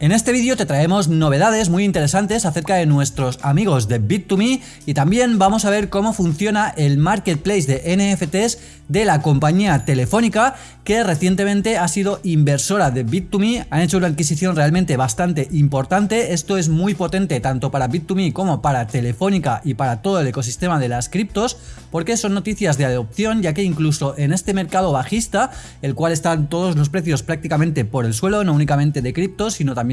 En este vídeo te traemos novedades muy interesantes acerca de nuestros amigos de Bit2Me y también vamos a ver cómo funciona el marketplace de NFTs de la compañía Telefónica que recientemente ha sido inversora de Bit2Me, han hecho una adquisición realmente bastante importante, esto es muy potente tanto para Bit2Me como para Telefónica y para todo el ecosistema de las criptos porque son noticias de adopción ya que incluso en este mercado bajista, el cual están todos los precios prácticamente por el suelo, no únicamente de criptos sino también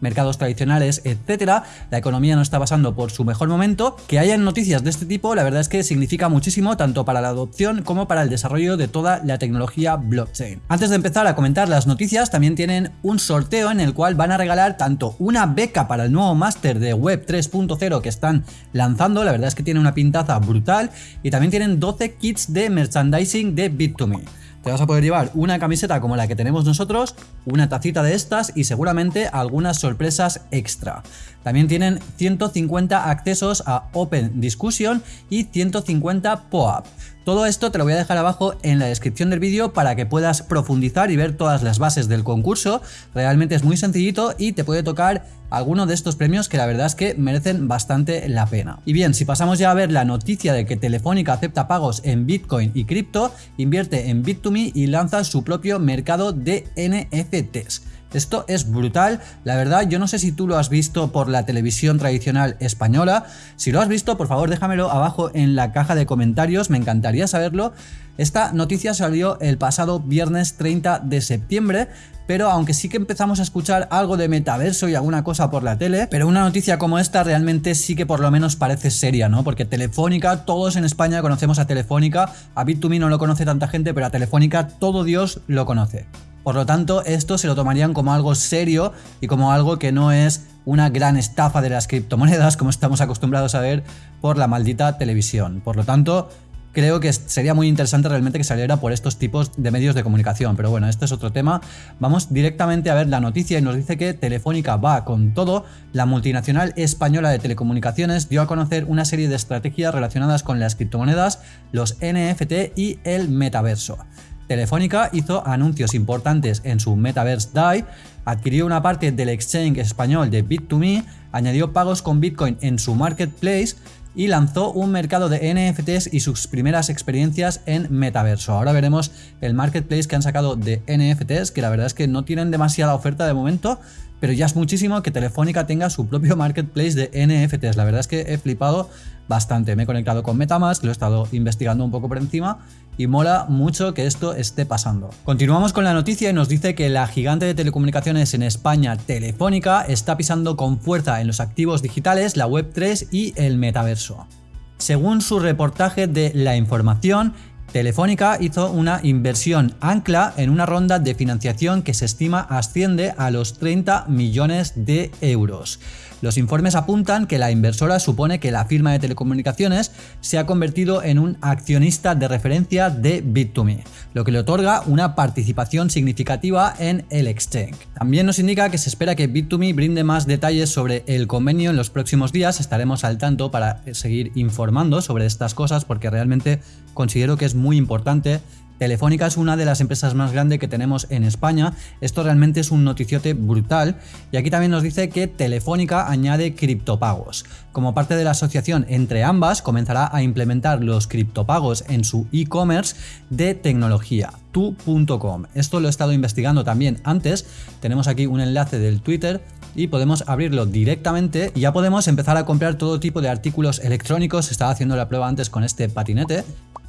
mercados tradicionales, etcétera. La economía no está pasando por su mejor momento. Que hayan noticias de este tipo, la verdad es que significa muchísimo tanto para la adopción como para el desarrollo de toda la tecnología blockchain. Antes de empezar a comentar las noticias, también tienen un sorteo en el cual van a regalar tanto una beca para el nuevo máster de Web 3.0 que están lanzando, la verdad es que tiene una pintaza brutal, y también tienen 12 kits de merchandising de Bit2Me te vas a poder llevar una camiseta como la que tenemos nosotros, una tacita de estas y seguramente algunas sorpresas extra. También tienen 150 accesos a Open Discussion y 150 POAP. Todo esto te lo voy a dejar abajo en la descripción del vídeo para que puedas profundizar y ver todas las bases del concurso. Realmente es muy sencillito y te puede tocar alguno de estos premios que la verdad es que merecen bastante la pena. Y bien, si pasamos ya a ver la noticia de que Telefónica acepta pagos en Bitcoin y cripto, invierte en Bit2Me y lanza su propio mercado de NFTs. Esto es brutal, la verdad yo no sé si tú lo has visto por la televisión tradicional española, si lo has visto por favor déjamelo abajo en la caja de comentarios, me encantaría saberlo. Esta noticia salió el pasado viernes 30 de septiembre, pero aunque sí que empezamos a escuchar algo de metaverso y alguna cosa por la tele, pero una noticia como esta realmente sí que por lo menos parece seria, ¿no? Porque Telefónica, todos en España conocemos a Telefónica, a Bit2Me no lo conoce tanta gente, pero a Telefónica todo Dios lo conoce. Por lo tanto, esto se lo tomarían como algo serio y como algo que no es una gran estafa de las criptomonedas como estamos acostumbrados a ver por la maldita televisión. Por lo tanto, creo que sería muy interesante realmente que saliera por estos tipos de medios de comunicación. Pero bueno, este es otro tema. Vamos directamente a ver la noticia y nos dice que Telefónica va con todo. La multinacional española de telecomunicaciones dio a conocer una serie de estrategias relacionadas con las criptomonedas, los NFT y el metaverso. Telefónica hizo anuncios importantes en su Metaverse DAI, adquirió una parte del exchange español de Bit2Me, añadió pagos con Bitcoin en su marketplace y lanzó un mercado de NFTs y sus primeras experiencias en metaverso. Ahora veremos el marketplace que han sacado de NFTs, que la verdad es que no tienen demasiada oferta de momento, pero ya es muchísimo que Telefónica tenga su propio marketplace de NFTs. La verdad es que he flipado bastante. Me he conectado con Metamask, lo he estado investigando un poco por encima y mola mucho que esto esté pasando. Continuamos con la noticia y nos dice que la gigante de telecomunicaciones en España, Telefónica, está pisando con fuerza en los activos digitales, la Web3 y el metaverso. Según su reportaje de La Información, Telefónica hizo una inversión ancla en una ronda de financiación que se estima asciende a los 30 millones de euros. Los informes apuntan que la inversora supone que la firma de telecomunicaciones se ha convertido en un accionista de referencia de Bit2Me, lo que le otorga una participación significativa en el exchange. También nos indica que se espera que Bit2Me brinde más detalles sobre el convenio en los próximos días, estaremos al tanto para seguir informando sobre estas cosas porque realmente considero que es muy importante. Telefónica es una de las empresas más grandes que tenemos en España, esto realmente es un noticiote brutal. Y aquí también nos dice que Telefónica añade criptopagos. Como parte de la asociación entre ambas comenzará a implementar los criptopagos en su e-commerce de tecnología tu.com. Esto lo he estado investigando también antes, tenemos aquí un enlace del Twitter y podemos abrirlo directamente. Y ya podemos empezar a comprar todo tipo de artículos electrónicos, estaba haciendo la prueba antes con este patinete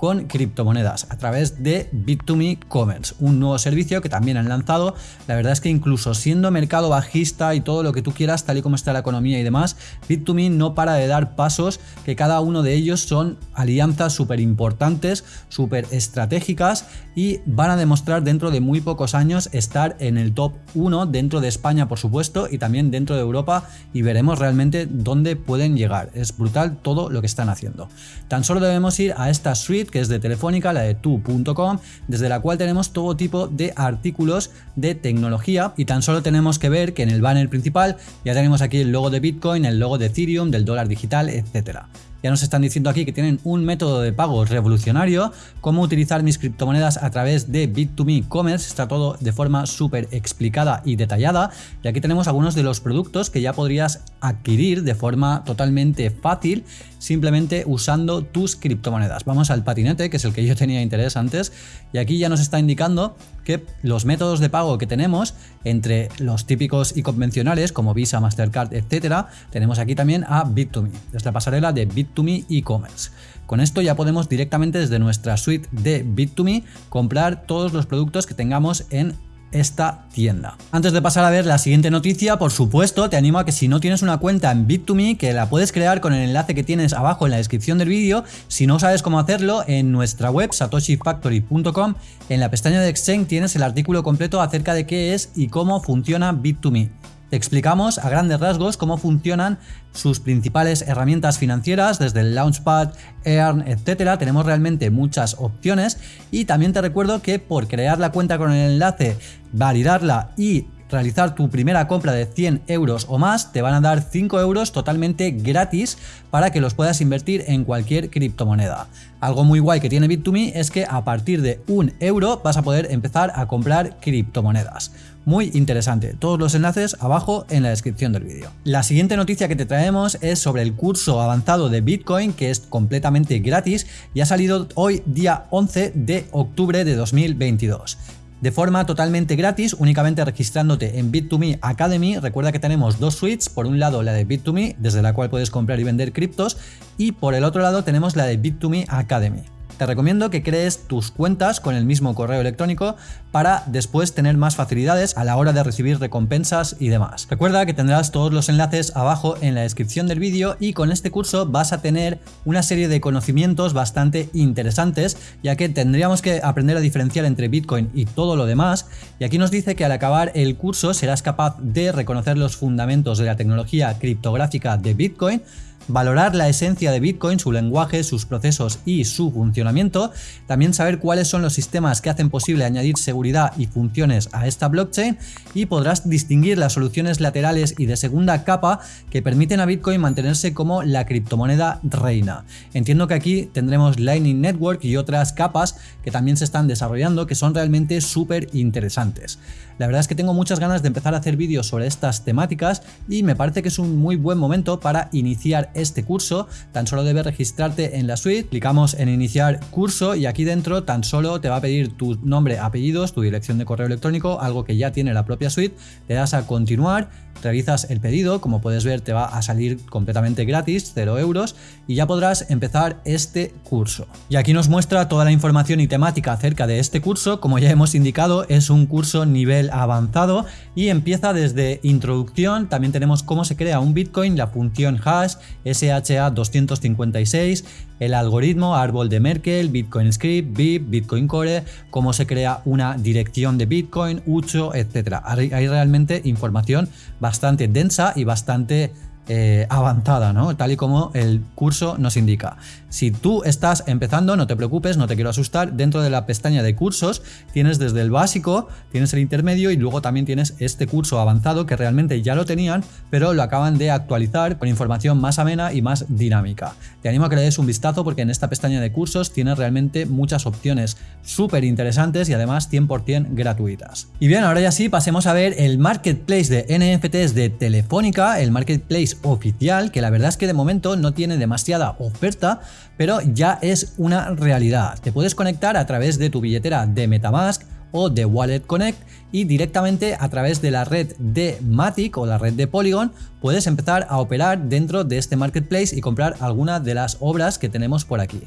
con criptomonedas a través de Bit2Me Commerce, un nuevo servicio que también han lanzado. La verdad es que incluso siendo mercado bajista y todo lo que tú quieras, tal y como está la economía y demás, Bit2Me no para de dar pasos que cada uno de ellos son alianzas súper importantes, súper estratégicas y van a demostrar dentro de muy pocos años estar en el top 1 dentro de España por supuesto y también dentro de Europa y veremos realmente dónde pueden llegar. Es brutal todo lo que están haciendo. Tan solo debemos ir a esta suite que es de Telefónica, la de tu.com, desde la cual tenemos todo tipo de artículos de tecnología y tan solo tenemos que ver que en el banner principal ya tenemos aquí el logo de Bitcoin, el logo de Ethereum, del dólar digital, etcétera. Ya nos están diciendo aquí que tienen un método de pago revolucionario, cómo utilizar mis criptomonedas a través de Bit2Me Commerce, está todo de forma súper explicada y detallada. Y aquí tenemos algunos de los productos que ya podrías adquirir de forma totalmente fácil simplemente usando tus criptomonedas. Vamos al patinete, que es el que yo tenía interés antes, y aquí ya nos está indicando que los métodos de pago que tenemos entre los típicos y convencionales como Visa, Mastercard, etcétera, tenemos aquí también a Bit2Me, desde la pasarela de Bit2Me e-commerce. Con esto ya podemos directamente desde nuestra suite de Bit2Me comprar todos los productos que tengamos en esta tienda. Antes de pasar a ver la siguiente noticia, por supuesto, te animo a que si no tienes una cuenta en Bit2Me, que la puedes crear con el enlace que tienes abajo en la descripción del vídeo. Si no sabes cómo hacerlo, en nuestra web satoshifactory.com, en la pestaña de Exchange tienes el artículo completo acerca de qué es y cómo funciona Bit2Me. Te explicamos a grandes rasgos cómo funcionan sus principales herramientas financieras, desde el Launchpad, Earn, etcétera. Tenemos realmente muchas opciones y también te recuerdo que por crear la cuenta con el enlace, validarla y realizar tu primera compra de 100 euros o más, te van a dar 5 euros totalmente gratis para que los puedas invertir en cualquier criptomoneda. Algo muy guay que tiene Bit2Me es que a partir de un euro vas a poder empezar a comprar criptomonedas. Muy interesante, todos los enlaces abajo en la descripción del vídeo. La siguiente noticia que te traemos es sobre el curso avanzado de Bitcoin que es completamente gratis y ha salido hoy día 11 de octubre de 2022 de forma totalmente gratis, únicamente registrándote en Bit2Me Academy. Recuerda que tenemos dos suites, por un lado la de Bit2Me, desde la cual puedes comprar y vender criptos, y por el otro lado tenemos la de Bit2Me Academy te recomiendo que crees tus cuentas con el mismo correo electrónico para después tener más facilidades a la hora de recibir recompensas y demás. Recuerda que tendrás todos los enlaces abajo en la descripción del vídeo y con este curso vas a tener una serie de conocimientos bastante interesantes ya que tendríamos que aprender a diferenciar entre Bitcoin y todo lo demás y aquí nos dice que al acabar el curso serás capaz de reconocer los fundamentos de la tecnología criptográfica de Bitcoin valorar la esencia de Bitcoin, su lenguaje, sus procesos y su funcionamiento, también saber cuáles son los sistemas que hacen posible añadir seguridad y funciones a esta blockchain y podrás distinguir las soluciones laterales y de segunda capa que permiten a Bitcoin mantenerse como la criptomoneda reina. Entiendo que aquí tendremos Lightning Network y otras capas que también se están desarrollando que son realmente súper interesantes. La verdad es que tengo muchas ganas de empezar a hacer vídeos sobre estas temáticas y me parece que es un muy buen momento para iniciar este curso. Tan solo debes registrarte en la suite, clicamos en iniciar curso y aquí dentro tan solo te va a pedir tu nombre, apellidos, tu dirección de correo electrónico, algo que ya tiene la propia suite, le das a continuar realizas el pedido, como puedes ver te va a salir completamente gratis, 0 euros, y ya podrás empezar este curso. Y aquí nos muestra toda la información y temática acerca de este curso, como ya hemos indicado es un curso nivel avanzado y empieza desde introducción, también tenemos cómo se crea un Bitcoin, la función hash, SHA-256, el algoritmo, árbol de Merkel, Bitcoin Script, BIP, Bitcoin Core, cómo se crea una dirección de Bitcoin, Ucho, etc. Hay realmente información bastante densa y bastante eh, avanzada, ¿no? Tal y como el curso nos indica. Si tú estás empezando, no te preocupes, no te quiero asustar, dentro de la pestaña de cursos tienes desde el básico, tienes el intermedio y luego también tienes este curso avanzado que realmente ya lo tenían, pero lo acaban de actualizar con información más amena y más dinámica. Te animo a que le des un vistazo porque en esta pestaña de cursos tienes realmente muchas opciones súper interesantes y además 100% gratuitas. Y bien, ahora ya sí, pasemos a ver el marketplace de NFTs de Telefónica, el marketplace oficial, que la verdad es que de momento no tiene demasiada oferta, pero ya es una realidad. Te puedes conectar a través de tu billetera de Metamask o de Wallet Connect y directamente a través de la red de Matic o la red de Polygon puedes empezar a operar dentro de este marketplace y comprar alguna de las obras que tenemos por aquí.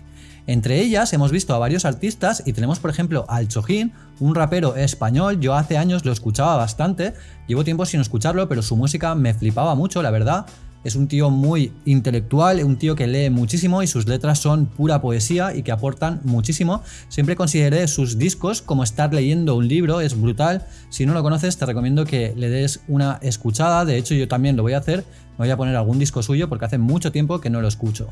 Entre ellas hemos visto a varios artistas y tenemos por ejemplo al Chojin, un rapero español, yo hace años lo escuchaba bastante, llevo tiempo sin escucharlo pero su música me flipaba mucho la verdad, es un tío muy intelectual, un tío que lee muchísimo y sus letras son pura poesía y que aportan muchísimo. Siempre consideré sus discos como estar leyendo un libro, es brutal. Si no lo conoces te recomiendo que le des una escuchada, de hecho yo también lo voy a hacer, me voy a poner algún disco suyo porque hace mucho tiempo que no lo escucho.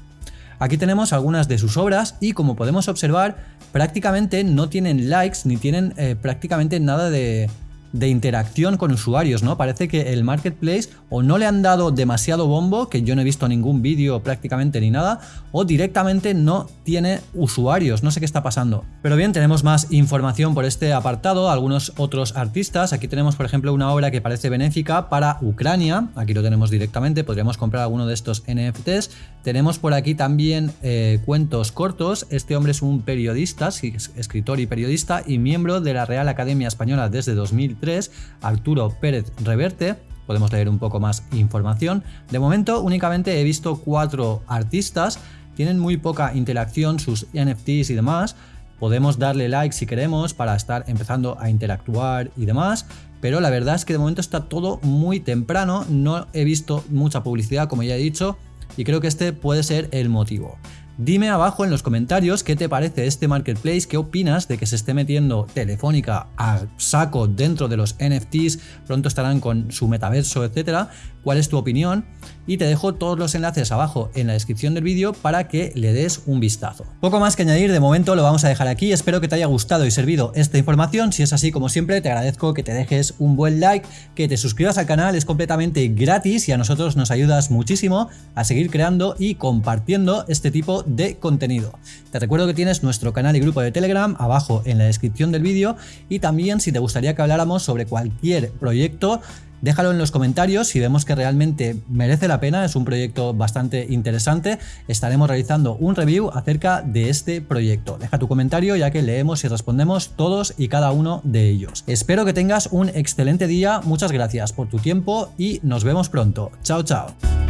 Aquí tenemos algunas de sus obras y como podemos observar prácticamente no tienen likes ni tienen eh, prácticamente nada de, de interacción con usuarios, ¿no? Parece que el marketplace o no le han dado demasiado bombo, que yo no he visto ningún vídeo prácticamente ni nada, o directamente no tiene usuarios, no sé qué está pasando. Pero bien, tenemos más información por este apartado, algunos otros artistas, aquí tenemos por ejemplo una obra que parece benéfica para Ucrania, aquí lo tenemos directamente, podríamos comprar alguno de estos NFTs, tenemos por aquí también eh, cuentos cortos, este hombre es un periodista, escritor y periodista y miembro de la Real Academia Española desde 2003, Arturo Pérez Reverte, podemos leer un poco más información. De momento únicamente he visto cuatro artistas, tienen muy poca interacción sus NFTs y demás, podemos darle like si queremos para estar empezando a interactuar y demás, pero la verdad es que de momento está todo muy temprano, no he visto mucha publicidad como ya he dicho y creo que este puede ser el motivo. Dime abajo en los comentarios qué te parece este marketplace, qué opinas de que se esté metiendo Telefónica a saco dentro de los NFTs, pronto estarán con su metaverso, etcétera. ¿Cuál es tu opinión? Y te dejo todos los enlaces abajo en la descripción del vídeo para que le des un vistazo. Poco más que añadir, de momento lo vamos a dejar aquí. Espero que te haya gustado y servido esta información. Si es así, como siempre, te agradezco que te dejes un buen like, que te suscribas al canal, es completamente gratis y a nosotros nos ayudas muchísimo a seguir creando y compartiendo este tipo de contenido. Te recuerdo que tienes nuestro canal y grupo de Telegram abajo en la descripción del vídeo y también si te gustaría que habláramos sobre cualquier proyecto Déjalo en los comentarios si vemos que realmente merece la pena, es un proyecto bastante interesante. Estaremos realizando un review acerca de este proyecto. Deja tu comentario ya que leemos y respondemos todos y cada uno de ellos. Espero que tengas un excelente día, muchas gracias por tu tiempo y nos vemos pronto. Chao, chao.